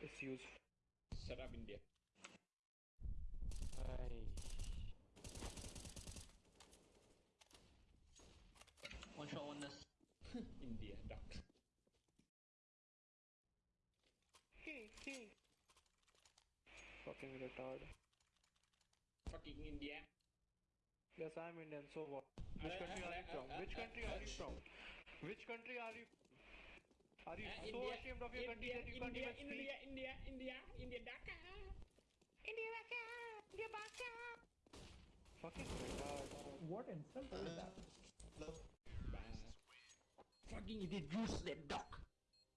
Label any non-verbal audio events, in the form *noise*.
It's used. Shut up, India. Ay. One shot, one nest. *laughs* India, duck. Fucking retard. Fucking India. Yes, I'm Indian, so what? Which Uh, country uh, are you uh, from? uh, Which uh, country uh, are you from? Which country are you? Are you Uh, so India, ashamed of your country India, that you can't India, even speak? India, India, India, India, Dhaka. India, Dhaka. India, Dhaka. Fucking retard. What insult is that? Fucking idiot, use that duck.